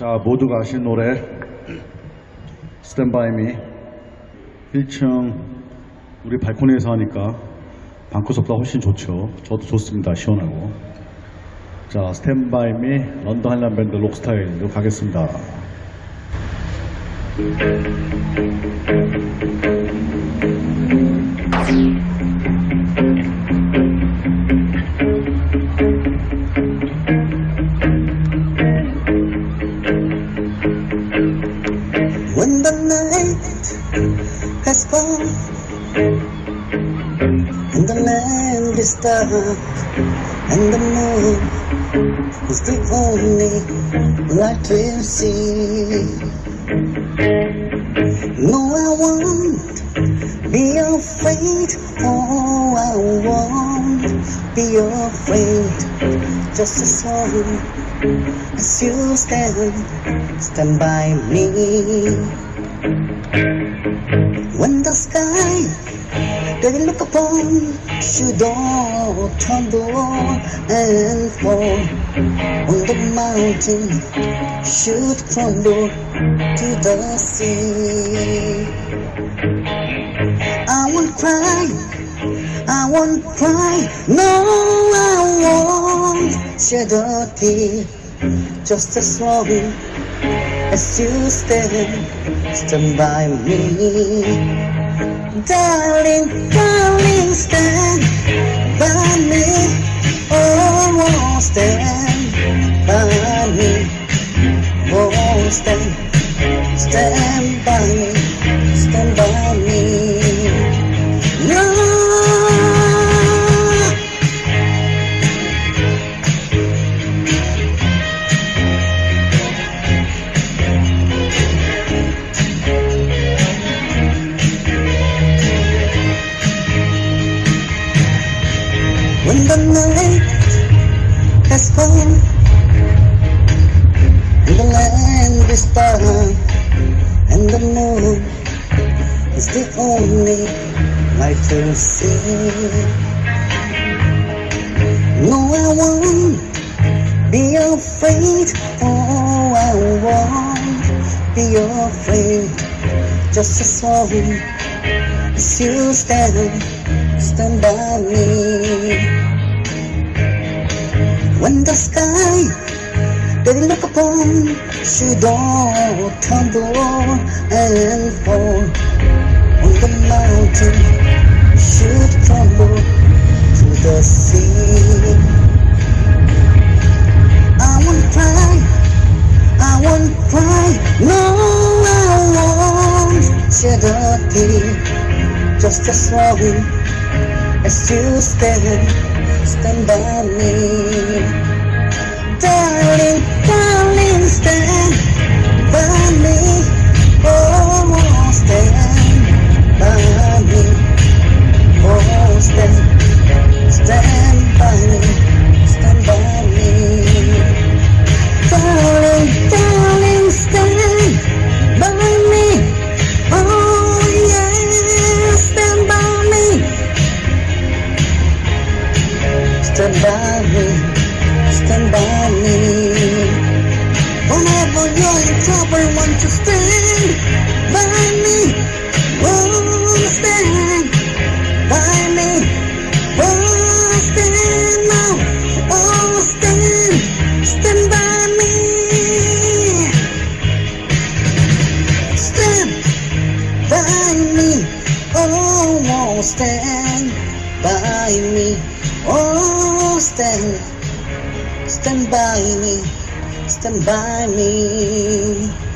자, 모두가 아신 노래 스탠바이 미 1층 우리 발코니에서 하니까 방구석보다 훨씬 좋죠. 저도 좋습니다. 시원하고. 자, 스탠바이 미 런던 한란 밴드 록스타일로 가겠습니다. When the night has come and the land is dark and the moon is the only light we'll see. No, I won't be afraid. Oh, I won't be afraid. Just as long as you stand, stand by me. When the sky they look upon should all tumble and fall on the mountain should crumble to the sea. I won't cry, I won't cry, no, I won't shed a tear. Just as long as you stand, stand by me. Darling, darling, stand by me. Oh, won't stand by me. Oh, stand, stand The night has come and the land is dark and the moon is the only light to see. No, I won't be afraid. Oh, I won't be afraid. Just as long as you stand, stand by me. When the sky they look upon should all tumble and fall on the mountain should crumble to the sea. I won't cry, I won't cry, no, I won't shed a tear. Just as long you stand, stand by me. Darling, darling, stand by stand by me. Whenever you're in trouble, won't you stand by me? Oh, stand by me. Oh, stand now. Oh, stand, stand by me. Stand by me. Oh, oh, stand by me. Oh, stand, stand by me, stand by me.